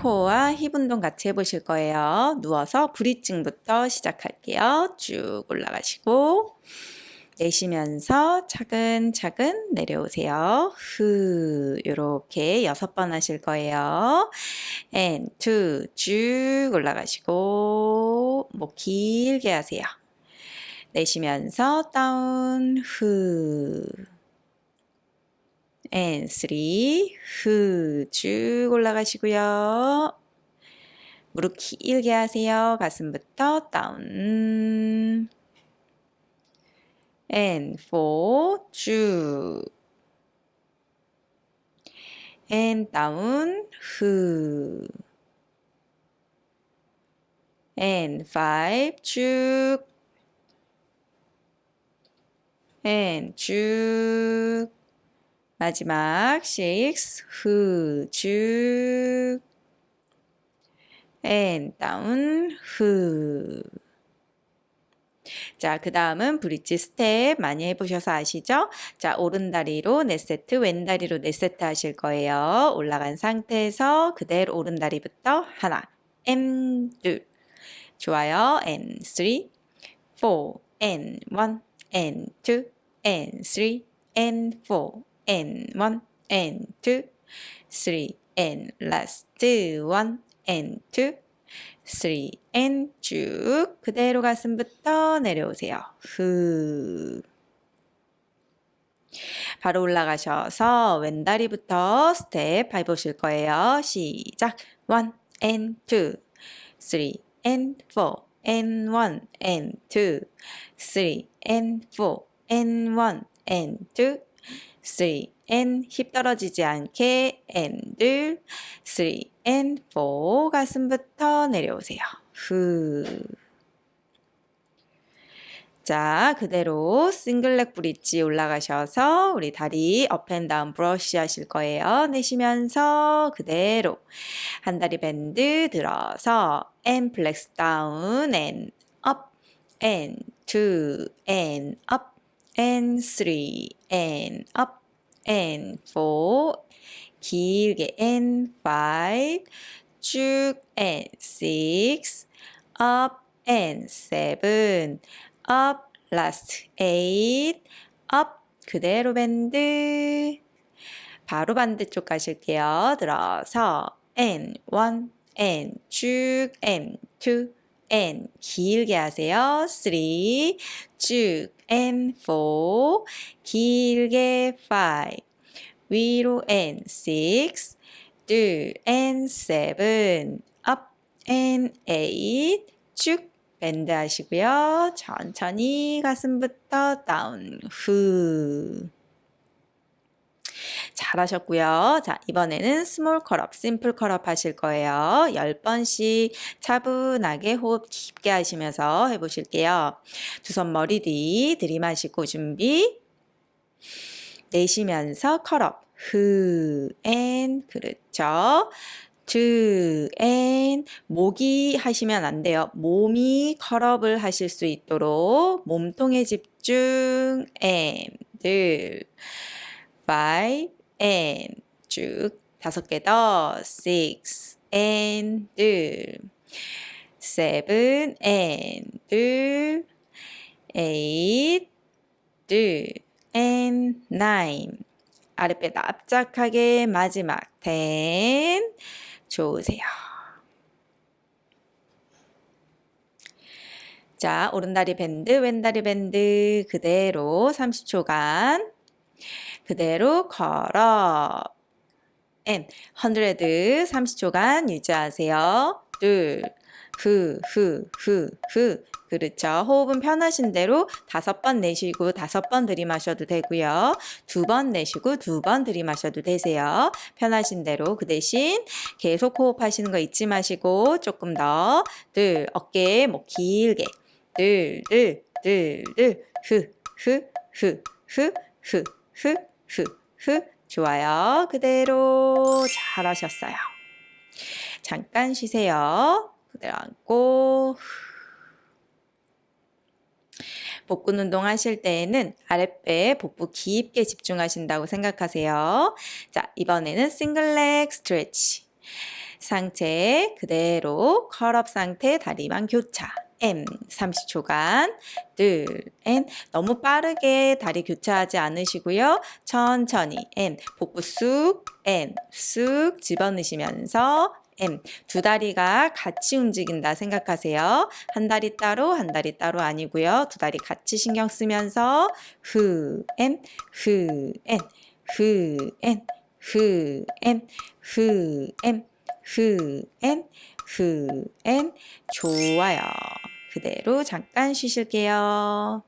코어와 힙 운동 같이 해보실 거예요. 누워서 브리징부터 시작할게요. 쭉 올라가시고 내쉬면서 차근차근 내려오세요. 후 이렇게 여섯 번 하실 거예요. and two 쭉 올라가시고 목 길게 하세요. 내쉬면서 다운 후 and three 후 쭉 올라가시고요. 무릎 길게 하세요. 가슴부터 다운 and four 쭉 and down 후 and five 쭉 and 쭉 마지막 shakes who 쭉 and 후 자, 그 다음은 bridge 스텝 많이 해보셔서 아시죠? 자, 오른다리로 4세트, 왼다리로 4세트 하실 거예요. 올라간 상태에서 그대로 오른다리부터 하나, 엠, 둘. 좋아요. and, three, four, 포, N1, N2, 3 N. Last. 1 and. 2 3 and. 쭉 그대로 가슴부터 내려오세요. 후. 바로 올라가셔서 왼다리부터 스텝 밟으실 거예요. 시작. 1 and 2 3 and 4 and 1 and 2 3 and 4 and 1 and 2 3 and 힙 떨어지지 않게 and 3 and 4 가슴부터 내려오세요. 후. 자, 그대로 single leg bridge 올라가셔서 우리 다리 up and down brush 하실 거예요. 내쉬면서 그대로 한 다리 밴드 들어서 and 플렉스 다운 and up and two and up and three and up and four 길게 and five 쭉 and six up and seven up last eight up 그대로 밴드 바로 반대쪽 가실게요. 들어서 and one and 쭉 and two and 길게 하세요. three 쭉 and four 길게 five 위로 and six 둘 and seven up and eight 쭉 밴드 하시고요. 천천히 가슴부터 다운 후 잘하셨고요. 자, 이번에는 small curl up, simple curl up 하실 거예요. 10번씩 차분하게 호흡 깊게 하시면서 해보실게요. 두 손 머리 뒤 들이마시고 준비. 내쉬면서 curl up. 후, and, 그렇죠. two and 목이 하시면 안 돼요. 몸이 curl up을 하실 수 있도록 몸통에 집중 and five and 쭉. 다섯 개 더. six and 둘. seven and 둘. eight 둘. and nine. 아랫배 납작하게. 마지막 ten. 좋으세요. 자, 오른다리 밴드, 왼다리 밴드 그대로 30초간 그대로 걸어. and 100 30초간 유지하세요. 둘, 후, 후, 후, 후. 그렇죠. 호흡은 편하신 대로 다섯 번 내쉬고 다섯 번 들이마셔도 되고요. 두 번 내쉬고 두 번 들이마셔도 되세요. 편하신 대로 그 대신 계속 호흡하시는 거 잊지 마시고 조금 더 둘, 어깨 목 길게 둘, 둘, 둘, 둘, 후, 후, 후, 후, 후, 후, 후, 후. 좋아요. 그대로 잘하셨어요. 잠깐 쉬세요. 그대로 앉고 복근 운동 하실 때에는 아랫배 복부 깊게 집중하신다고 생각하세요. 자, 이번에는 싱글렉 스트레치. 상체 그대로 컬업 상태 다리만 교차. M 30초간. 둘 M 너무 빠르게 다리 교차하지 않으시고요. 천천히 M 복부 쑥 M 쑥 집어넣으시면서 M. 두 다리가 같이 움직인다 생각하세요. 한 다리 따로 한 다리 따로 아니고요. 두 다리 같이 신경 쓰면서 후 M. 후 M 후 M 후 M. 후 M 후 M 좋아요. 그대로 잠깐 쉬실게요.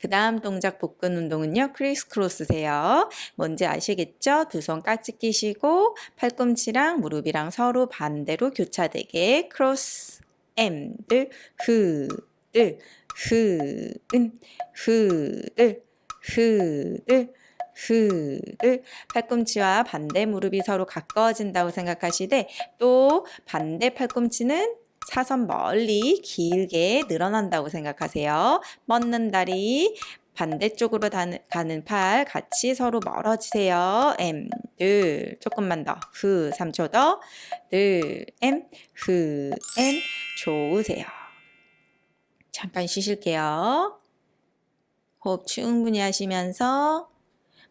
그 다음 동작 복근 운동은요. 크리스 크로스세요. 뭔지 아시겠죠? 두 손 깍지 끼시고 팔꿈치랑 무릎이랑 서로 반대로 교차되게 크로스 M들 흐들 흐은 흐들 흐들 흐를 팔꿈치와 반대 무릎이 서로 가까워진다고 생각하시되 또 반대 팔꿈치는 사선 멀리 길게 늘어난다고 생각하세요. 뻗는 다리 반대쪽으로 가는 팔 같이 서로 멀어지세요. M 둘 조금만 더후 3초 더둘 M 후 M 좋으세요. 잠깐 쉬실게요. 호흡 충분히 하시면서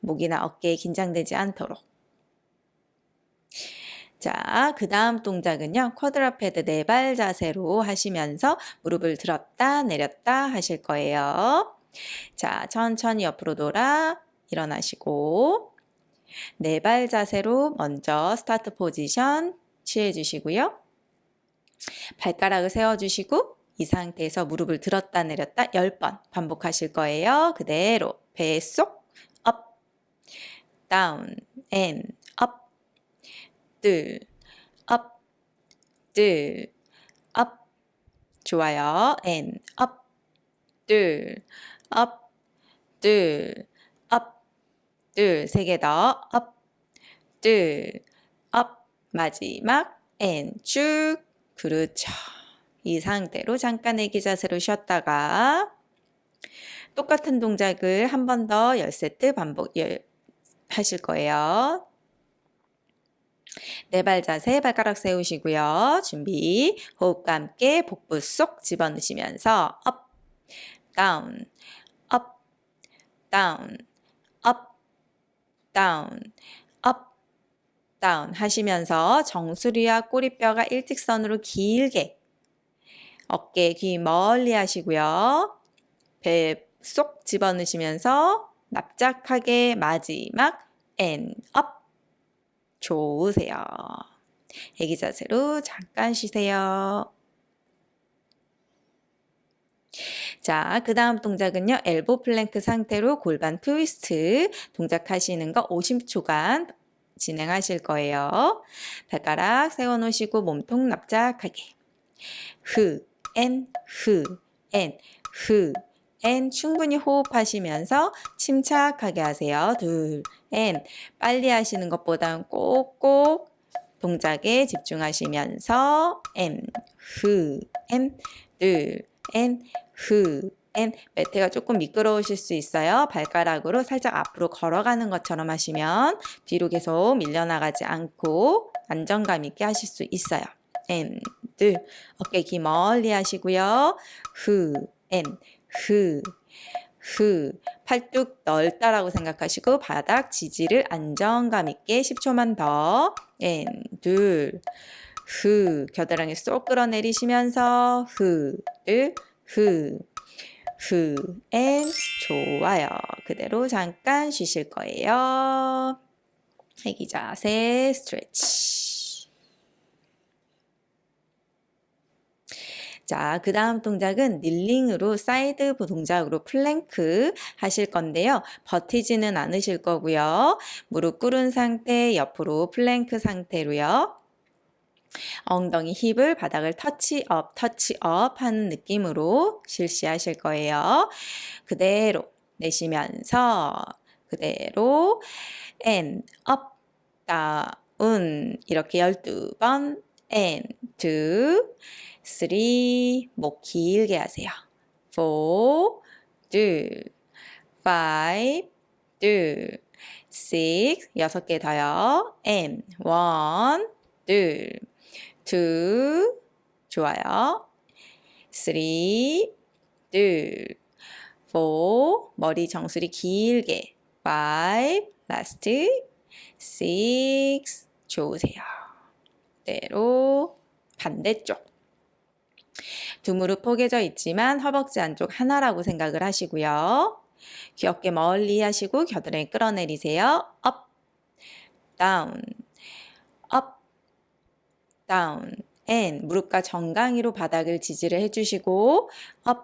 목이나 어깨에 긴장되지 않도록. 자, 그 다음 동작은요. quadruped 네 발 자세로 하시면서 무릎을 들었다 내렸다 하실 거예요. 자, 천천히 옆으로 돌아 일어나시고 네 발 자세로 먼저 start position 취해 주시고요. 발가락을 세워 주시고 이 상태에서 무릎을 들었다 내렸다 10번 반복하실 거예요. 그대로 배속 down and up. 둘 up. 둘 up. 좋아요. and up. 둘 up. 둘 up. 두세 개 더. up. 둘 up. 마지막 and 쭉. 그렇죠. 이 상태로 잠깐 애기 자세로 쉬었다가 똑같은 동작을 한 번 더 10세트 반복 하실 거예요. 네 발 자세 발가락 세우시고요. 준비 호흡과 함께 복부 쏙 집어넣으시면서 up, down, up, down, up, down, up, down 하시면서 정수리와 꼬리뼈가 일직선으로 길게 어깨, 귀 멀리 하시고요. 배 쏙 집어넣으시면서 납작하게 마지막 up 좋으세요. 애기 자세로 잠깐 쉬세요. 자, 그 다음 동작은요. elbow plank 상태로 골반 트위스트 동작하시는 거 50초간 진행하실 거예요. 발가락 세워놓으시고 몸통 납작하게 흐, 엔, 흐, 엔, 흐, 엔 충분히 호흡하시면서 침착하게 하세요. 둘, and 빨리 하시는 것보단 꼭꼭 동작에 집중하시면서 and 매트가 조금 미끄러우실 수 있어요. 발가락으로 살짝 앞으로 걸어가는 것처럼 하시면 뒤로 계속 밀려나가지 않고 안정감 있게 하실 수 있어요. and, 둘, 어깨 귀 멀리 하시고요. 후, and, 흐, 흐. 팔뚝 넓다라고 생각하시고 바닥 지지를 안정감 있게 10초만 더. and, 둘, 흐. 겨드랑이 쏙 끌어내리시면서 흐, 둘, 흐, 흐, and. 좋아요. 그대로 잠깐 쉬실 거예요. 애기 자세 stretch. 자, 그 다음 동작은 kneeling으로 side 동작으로 플랭크 하실 건데요. 버티지는 않으실 거고요. 무릎 꿇은 상태 옆으로 플랭크 상태로요. 엉덩이 힙을 바닥을 터치업, 터치업 하는 느낌으로 실시하실 거예요. 그대로 내쉬면서 그대로 and up, down 이렇게 12번 and two 3, 목 길게 하세요. 4, 2, 5, 2, six, 여섯 개 더요. and, one, 둘, two, 좋아요. three, 둘, four, 머리 정수리 길게. five, last, six, 좋으세요. 대로 반대쪽. 두 무릎 포개져 있지만 허벅지 안쪽 하나라고 생각을 하시고요. 귀엽게 멀리 하시고 겨드랑이 끌어내리세요. up, down, up, down, and 무릎과 정강이로 바닥을 지지를 해주시고 up,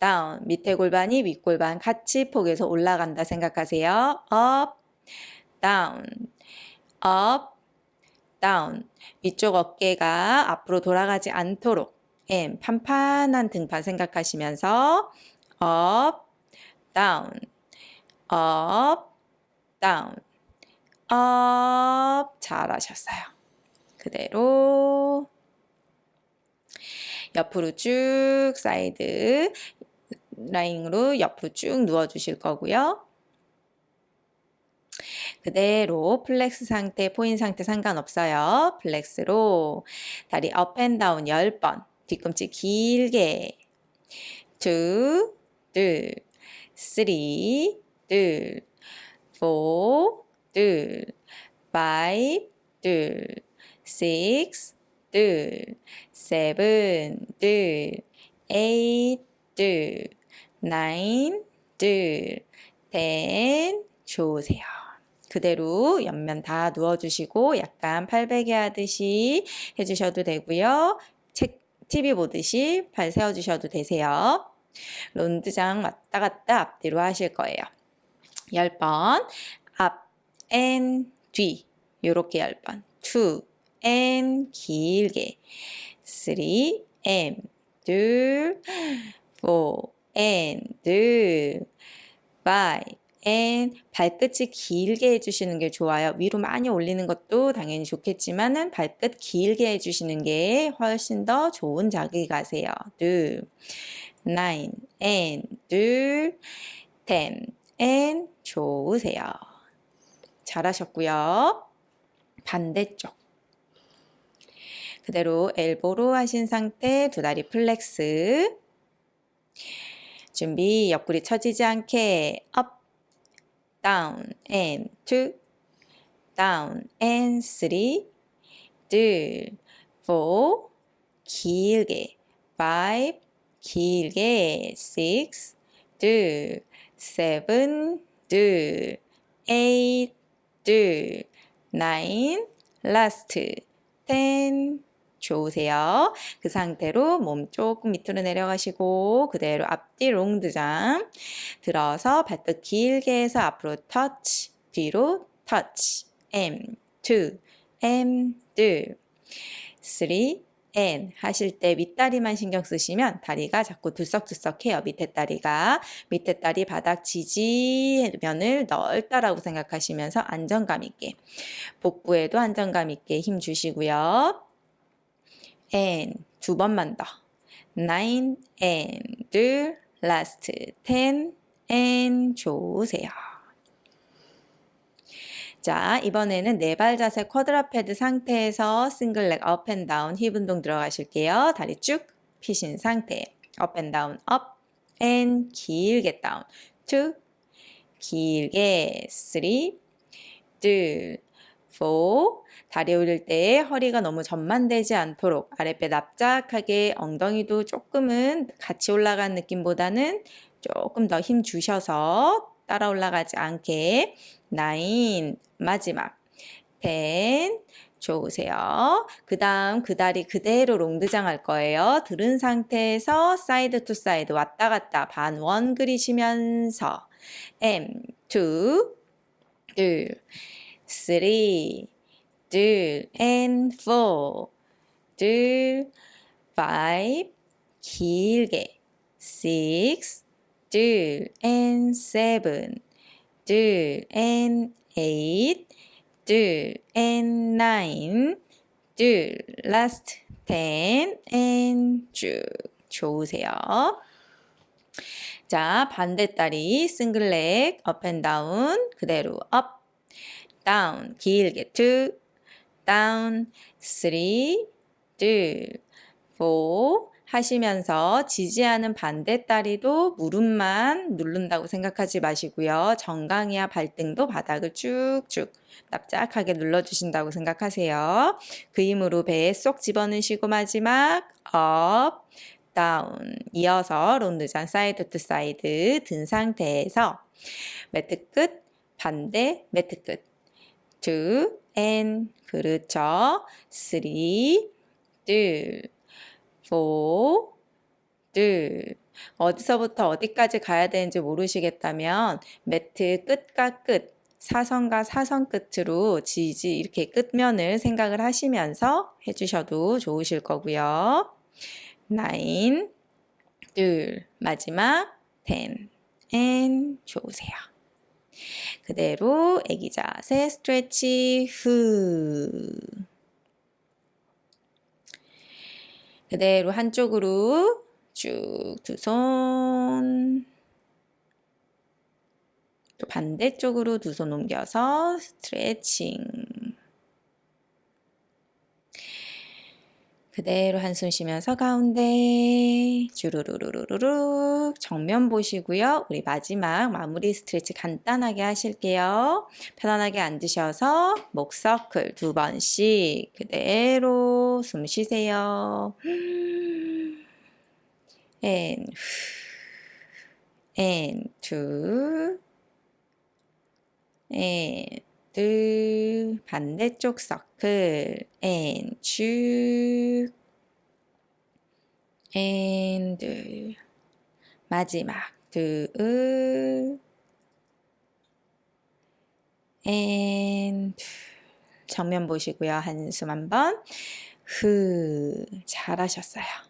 down, 밑에 골반이 윗골반 같이 폭에서 올라간다 생각하세요. up, down, up, down. 위쪽 어깨가 앞으로 돌아가지 않도록 and 판판한 등판 생각하시면서 up, down, up, down, up. 잘하셨어요. 그대로 옆으로 쭉 side line으로 옆으로 쭉 누워 주실 거고요. 그대로 flex 상태, 포인 상태 상관없어요. flex로 다리 up and down 10번 뒤꿈치 길게 two, 둘, three, 둘, four, 둘, five, 둘, six, 둘, seven, 둘, eight, 둘, nine, 둘, ten, 좋으세요. 그대로 옆면 다 누워주시고 약간 팔베개 하듯이 해주셔도 되고요. 책 TV 보듯이 발 세워주셔도 되세요. rond de jambe 왔다 갔다 앞뒤로 하실 거예요. 10번 앞, and, 뒤 요렇게 10번 2, 앤 길게 3, 앤 둘, 4, 앤 둘, 5, and 발끝이 길게 해주시는 게 좋아요. 위로 많이 올리는 것도 당연히 좋겠지만은 발끝 길게 해주시는 게 훨씬 더 좋은 자극이 가세요. 둘, nine, and 둘, ten, and 좋으세요. 잘하셨고요. 반대쪽. 그대로 elbow로 하신 상태 두 다리 flex. 준비 옆구리 처지지 않게 up down and two, down and three, 둘, four, 길게, five, 길게, six, 둘, seven, 둘, eight, 둘, nine, last, ten, 좋으세요. 그 상태로 몸 조금 밑으로 내려가시고 그대로 앞뒤 롱드장 들어서 발끝 길게 해서 앞으로 터치 뒤로 터치 M 2 M 2 3 N 하실 때 윗다리만 신경 쓰시면 다리가 자꾸 들썩들썩해요. 밑에 다리가 밑에 다리 바닥 지지면을 넓다라고 생각하시면서 안정감 있게 복부에도 안정감 있게 힘 주시고요. And 두 번만 더. Nine and 둘 last. Ten and 좋으세요. 자 이번에는 네 발 자세 quadruped 상태에서 single leg up and down 힙 운동 들어가실게요. 다리 쭉 피신 상태. up and down up and 길게 down two 길게. three 다리 올릴 때 허리가 너무 전만되지 않도록 아랫배 납작하게 엉덩이도 조금은 같이 올라간 느낌보다는 조금 더 힘 주셔서 따라 올라가지 않게 nine 마지막 10. 좋으세요. 그 다음 그 다리 그대로 rond de jambe 할 거예요. 들은 상태에서 side to side 왔다 갔다 반원 그리시면서 and, 2, and three, 둘, and four, 둘, five, 길게, six, 둘, and seven, 둘, and eight, 둘, and nine, 둘, last, ten, and 쭉 좋으세요. 자, 반대다리, 싱글렉, 업 앤 다운, 그대로 업, 다운 길게 two down three 둘 four 하시면서 지지하는 반대다리도 무릎만 누른다고 생각하지 마시고요. 정강이와 발등도 바닥을 쭉쭉 납작하게 눌러주신다고 생각하세요. 그 힘으로 배에 쏙 집어넣으시고 마지막 up, down 이어서 rond de jambe side to side 든 상태에서 매트 끝, 반대 매트 끝 two and 그렇죠. three 둘 four, 둘. 어디서부터 어디까지 가야 되는지 모르시겠다면 매트 끝과 끝, 사선과 사선 끝으로 지지 이렇게 끝면을 생각을 하시면서 해주셔도 좋으실 거고요. nine, 둘, 마지막 ten, and 좋으세요. 그대로 애기 자세 스트레치 후 그대로 한쪽으로 쭉 두 손. 또 반대쪽으로 두 손 옮겨서 스트레칭. 그대로 한숨 쉬면서 가운데 주르르르르르 정면 보시고요. 우리 마지막 마무리 스트레치 간단하게 하실게요. 편안하게 앉으셔서 목 서클 두 번씩 그대로 숨 쉬세요. and and two 둘, 반대쪽 서클, and 쭉, and 둘, 마지막 둘, and 둘. 정면 보시고요. 한숨 한번, 후, 잘하셨어요.